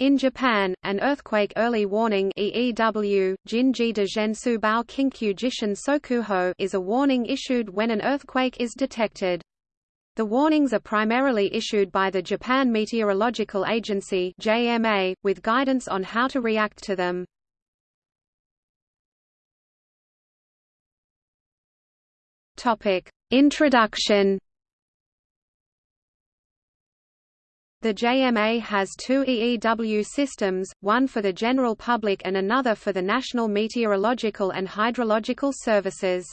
In Japan, an earthquake early warning EEW, Sokuho is a warning issued when an earthquake is detected. The warnings are primarily issued by the Japan Meteorological Agency JMA, with guidance on how to react to them. Introduction The JMA has two EEW systems, one for the general public and another for the National Meteorological and Hydrological Services.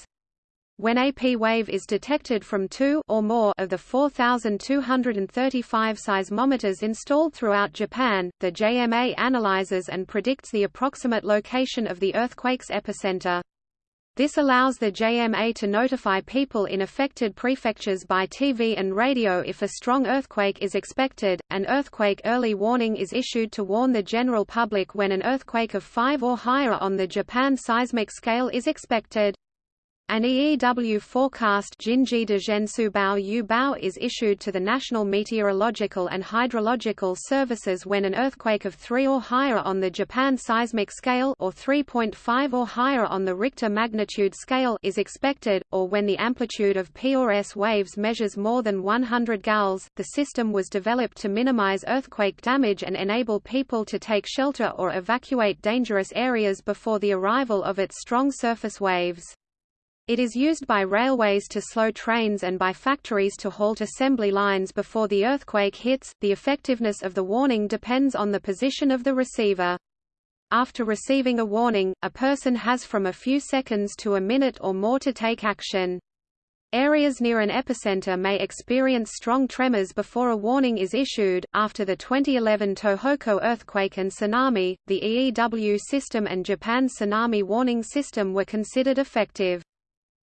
When a P wave is detected from two or more of the 4,235 seismometers installed throughout Japan, the JMA analyzes and predicts the approximate location of the earthquake's epicenter. This allows the JMA to notify people in affected prefectures by TV and radio if a strong earthquake is expected. An earthquake early warning is issued to warn the general public when an earthquake of 5 or higher on the Japan seismic scale is expected. An EEW forecast Jinji de Zhensubao Yu is issued to the National Meteorological and Hydrological Services when an earthquake of 3 or higher on the Japan seismic scale or 3.5 or higher on the Richter magnitude scale is expected, or when the amplitude of P or S waves measures more than 100 gals. The system was developed to minimize earthquake damage and enable people to take shelter or evacuate dangerous areas before the arrival of its strong surface waves. It is used by railways to slow trains and by factories to halt assembly lines before the earthquake hits. The effectiveness of the warning depends on the position of the receiver. After receiving a warning, a person has from a few seconds to a minute or more to take action. Areas near an epicenter may experience strong tremors before a warning is issued. After the 2011 Tohoku earthquake and tsunami, the EEW system and Japan's tsunami warning system were considered effective.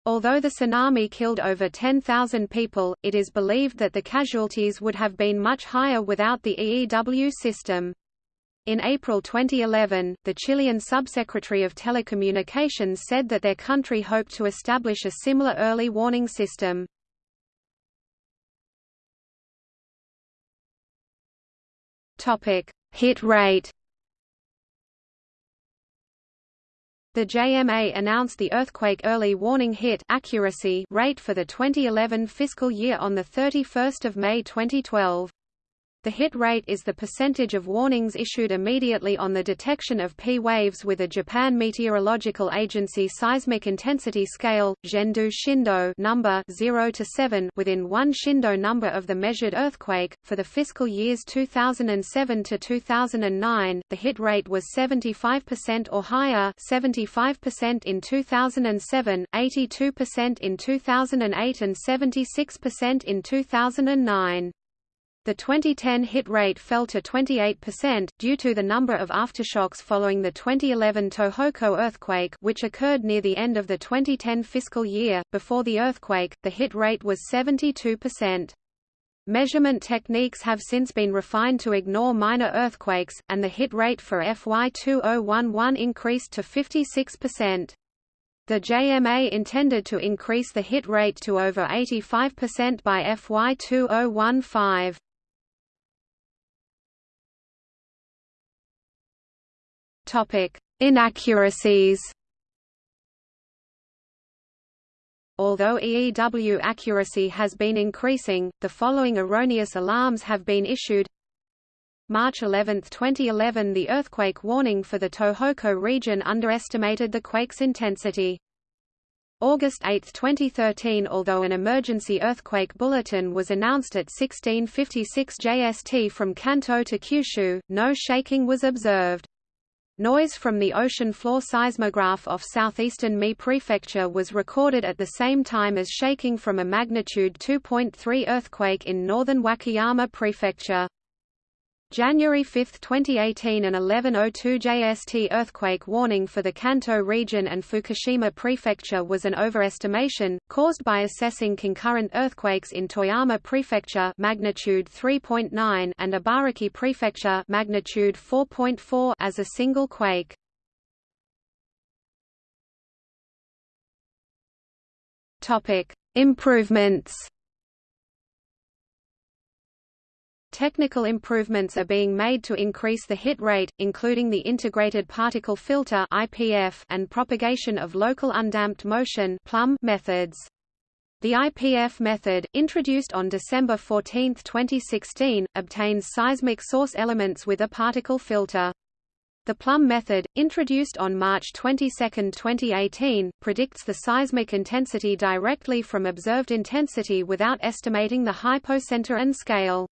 Although the tsunami killed over 10,000 people, it is believed that the casualties would have been much higher without the EEW system. In April 2011, the Chilean subsecretary of telecommunications said that their country hoped to establish a similar early warning system. Hit rate The JMA announced the earthquake early warning hit accuracy rate for the 2011 fiscal year on 31 May 2012. The hit rate is the percentage of warnings issued immediately on the detection of P waves with a Japan Meteorological Agency seismic intensity scale Zhendu Shindo number 0 to 7 within 1 Shindo number of the measured earthquake. For the fiscal years 2007 to 2009, the hit rate was 75% or higher, 75% in 2007, 82% in 2008 and 76% in 2009. The 2010 hit rate fell to 28%, due to the number of aftershocks following the 2011 Tohoku earthquake which occurred near the end of the 2010 fiscal year. Before the earthquake, the hit rate was 72%. Measurement techniques have since been refined to ignore minor earthquakes, and the hit rate for FY2011 increased to 56%. The JMA intended to increase the hit rate to over 85% by FY2015. Inaccuracies. Although EEW accuracy has been increasing, the following erroneous alarms have been issued. March 11, 2011 The earthquake warning for the Tohoku region underestimated the quake's intensity. August 8, 2013 Although an emergency earthquake bulletin was announced at 1656 JST from Kanto to Kyushu, no shaking was observed. Noise from the ocean floor seismograph off southeastern Mie Prefecture was recorded at the same time as shaking from a magnitude 2.3 earthquake in northern Wakayama Prefecture. January 5, 2018 an 1102 JST earthquake warning for the Kanto region and Fukushima Prefecture was an overestimation, caused by assessing concurrent earthquakes in Toyama Prefecture magnitude 3.9 and Ibaraki Prefecture magnitude 4.4 as a single quake. Improvements Technical improvements are being made to increase the hit rate, including the integrated particle filter (IPF) and propagation of local undamped motion (PLUM) methods. The IPF method, introduced on December 14, 2016, obtains seismic source elements with a particle filter. The Plum method, introduced on March 22, 2018, predicts the seismic intensity directly from observed intensity without estimating the hypocenter and scale.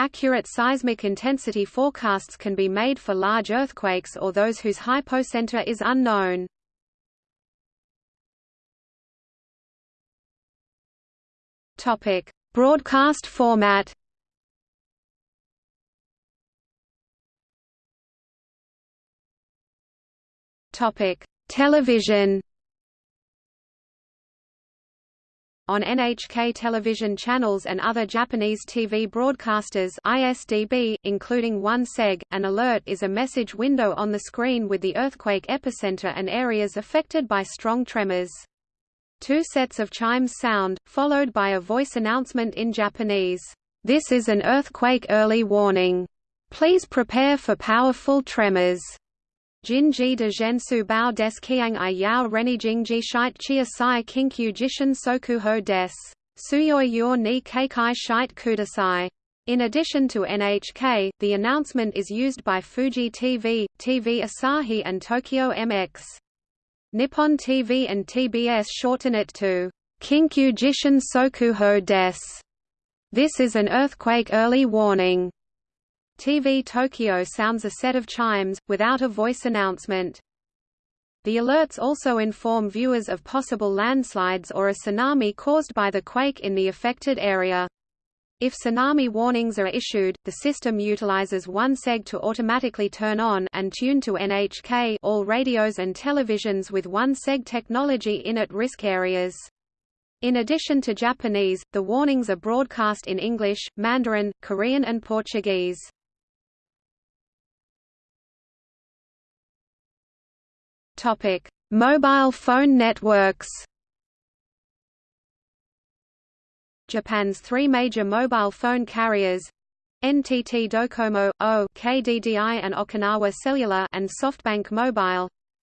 Accurate seismic intensity forecasts can be made for large earthquakes or those whose hypocenter is unknown. Topic: Broadcast format. Topic: Television. On NHK television channels and other Japanese TV broadcasters ISDB, including one SEG, an alert is a message window on the screen with the earthquake epicenter and areas affected by strong tremors. Two sets of chimes sound, followed by a voice announcement in Japanese. This is an earthquake early warning. Please prepare for powerful tremors. Jinji de Gensu Bao des Kiang i Yao Reni Jingji Shite Chia Sai Kinkyu Jishin Sokuho des. Suyoi Yor ni Keikai Shite Kudasai. In addition to NHK, the announcement is used by Fuji TV, TV Asahi and Tokyo MX. Nippon TV and TBS shorten it to Kinkyu Jishin Sokuho des. This is an earthquake early warning. TV Tokyo sounds a set of chimes, without a voice announcement. The alerts also inform viewers of possible landslides or a tsunami caused by the quake in the affected area. If tsunami warnings are issued, the system utilizes one SEG to automatically turn on and tune to NHK all radios and televisions with one SEG technology in at-risk areas. In addition to Japanese, the warnings are broadcast in English, Mandarin, Korean and Portuguese. Topic: Mobile phone networks. Japan's three major mobile phone carriers NTT Docomo, O, KDDI and Okinawa Cellular and SoftBank Mobile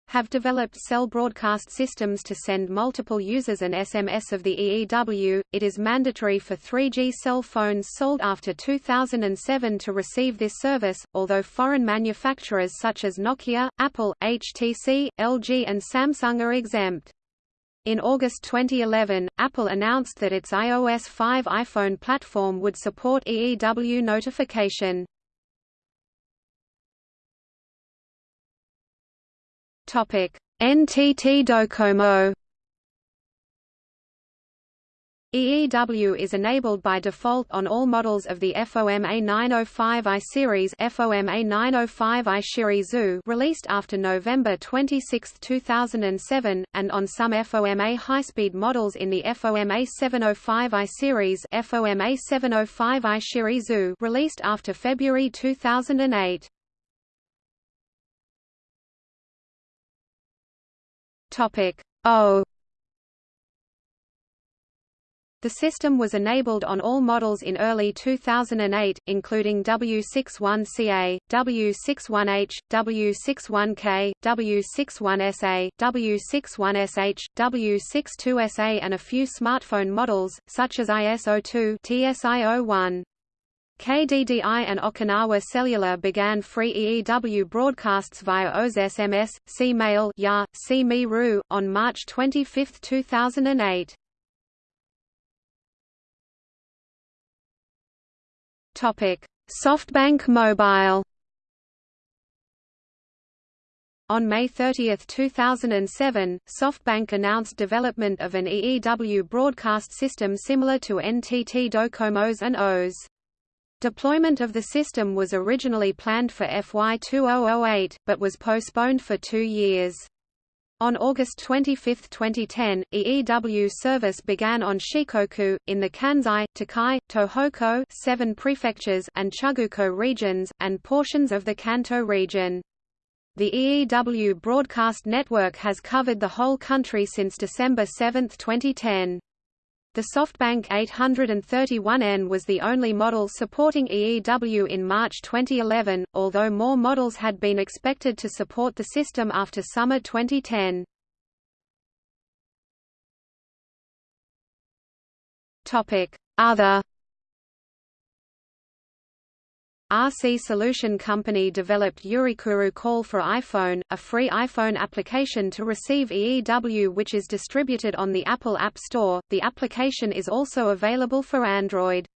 have developed cell broadcast systems to send multiple users an SMS of the EEW. It is mandatory for 3G cell phones sold after 2007 to receive this service, although foreign manufacturers such as Nokia, Apple, HTC, LG and Samsung are exempt. In August 2011, Apple announced that its iOS 5 iPhone platform would support EEW notification. NTT Docomo EEW is enabled by default on all models of the FOMA 905i series FOMA 905i Shirizu released after November 26, 2007, and on some FOMA high-speed models in the FOMA 705i series FOMA 705i Shirizu released after February 2008. Topic O the system was enabled on all models in early 2008, including W61CA, W61H, W61K, W61SA, W61SH, W62SA and a few smartphone models, such as IS02 TSI01. KDDI and Okinawa Cellular began free EEW broadcasts via au SMS, C-Mail Ya, C-Me on March 25, 2008. Topic: SoftBank Mobile On May 30, 2007, SoftBank announced development of an EEW broadcast system similar to NTT Docomo's and O's. Deployment of the system was originally planned for FY 2008, but was postponed for two years. On August 25, 2010, EEW service began on Shikoku, in the Kansai, Tokai, Tohoku seven prefectures and Chugoku regions, and portions of the Kanto region. The EEW broadcast network has covered the whole country since December 7, 2010. The SoftBank 831N was the only model supporting EEW in March 2011, although more models had been expected to support the system after summer 2010. Other RC Solution Company developed Yurekuru Call for iPhone, a free iPhone application to receive EEW which is distributed on the Apple App Store. The application is also available for Android.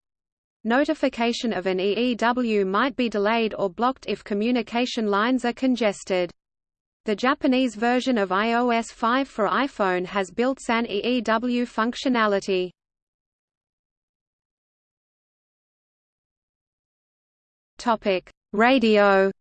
Notification of an EEW might be delayed or blocked if communication lines are congested. The Japanese version of iOS 5 for iPhone has built-in EEW functionality. Topic: Radio.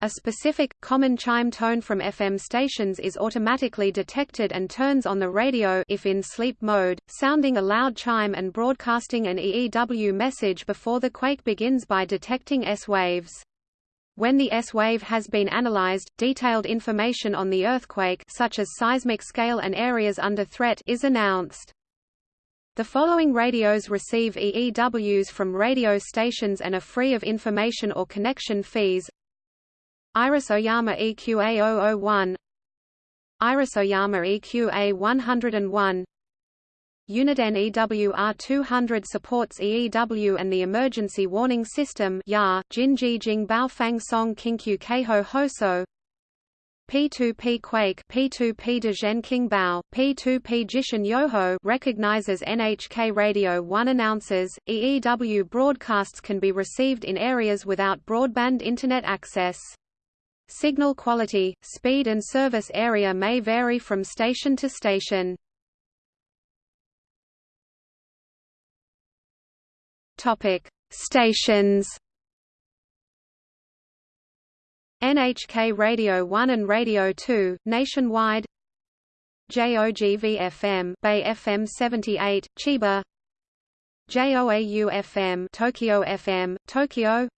A specific, common chime tone from FM stations is automatically detected and turns on the radio if in sleep mode, sounding a loud chime and broadcasting an EEW message before the quake begins by detecting S-waves. When the S-wave has been analyzed, detailed information on the earthquake such as seismic scale and areas under threat is announced. The following radios receive EEWs from radio stations and are free of information or connection fees. Iris Oyama EQA 001 Iris Oyama EQA 101 Uniden EWR 200 supports EEW and the emergency warning system Jinji Jing Baofang Song Kinkyu Keiho Hoso P2P Quake P2P Dezhen Bao, P2P Jishin Yoho recognizes NHK Radio 1 announces, EEW broadcasts can be received in areas without broadband Internet access. Signal quality, speed and service area may vary from station to station. Stations NHK Radio 1 and Radio 2, nationwide. JOGV-FM Bay FM 78, Chiba. JOAU-FM Tokyo FM, Tokyo.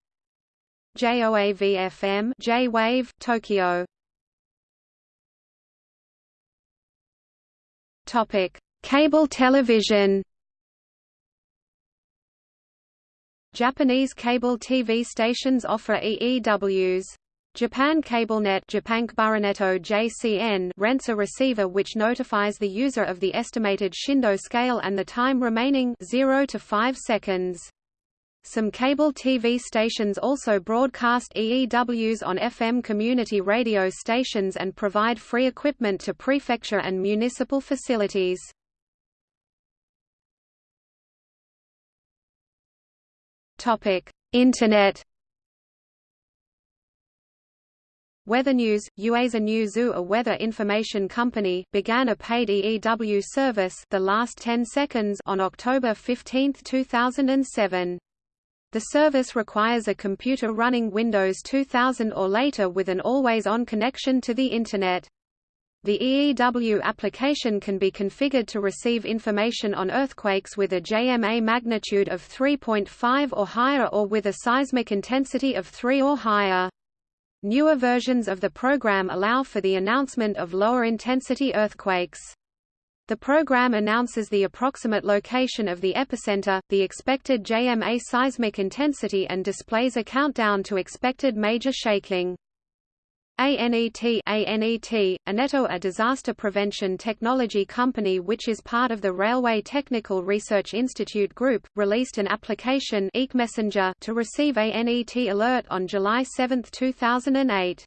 JOAV-FM J-Wave, Tokyo. Topic: Cable television. Japanese cable TV stations offer EEWs. Japan CableNet JCN rents a receiver which notifies the user of the estimated Shindo scale and the time remaining 0 to 5 seconds. Some cable TV stations also broadcast EEWs on FM community radio stations and provide free equipment to prefecture and municipal facilities. Internet Weather News, Ueasa News a weather information company, began a paid EEW service the last 10 seconds on October 15, 2007. The service requires a computer running Windows 2000 or later with an always-on connection to the Internet. The EEW application can be configured to receive information on earthquakes with a JMA magnitude of 3.5 or higher or with a seismic intensity of 3 or higher. Newer versions of the program allow for the announcement of lower-intensity earthquakes. The program announces the approximate location of the epicenter, the expected JMA seismic intensity and displays a countdown to expected major shaking. ANET ANET, Aneto a disaster prevention technology company which is part of the Railway Technical Research Institute Group, released an application Messenger to receive ANET alert on July 7, 2008.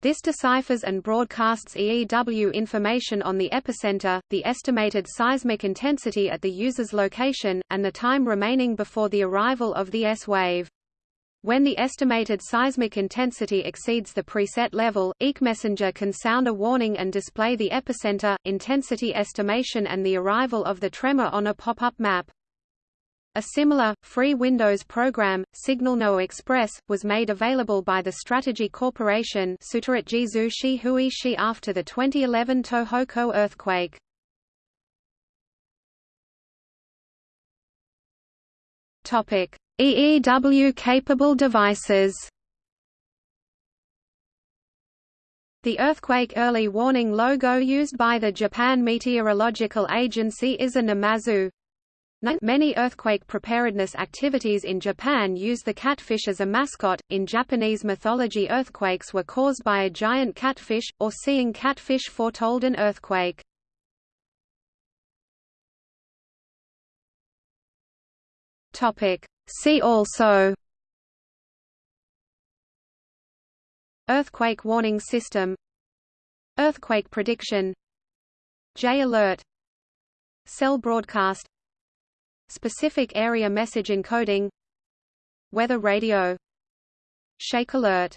This deciphers and broadcasts EEW information on the epicenter, the estimated seismic intensity at the user's location, and the time remaining before the arrival of the S-wave. When the estimated seismic intensity exceeds the preset level, EEC-Messenger can sound a warning and display the epicenter, intensity estimation and the arrival of the tremor on a pop-up map. A similar, free Windows program, Signal Express, was made available by the Strategy Corporation after the 2011 Tohoku earthquake. Topic: EEW-capable devices The earthquake early warning logo used by the Japan Meteorological Agency is a Namazu. Many earthquake preparedness activities in Japan use the catfish as a mascot. In Japanese mythology, earthquakes were caused by a giant catfish, or seeing catfish foretold an earthquake. Topic. See also Earthquake warning system Earthquake prediction J-alert Cell broadcast Specific area message encoding Weather radio Shake alert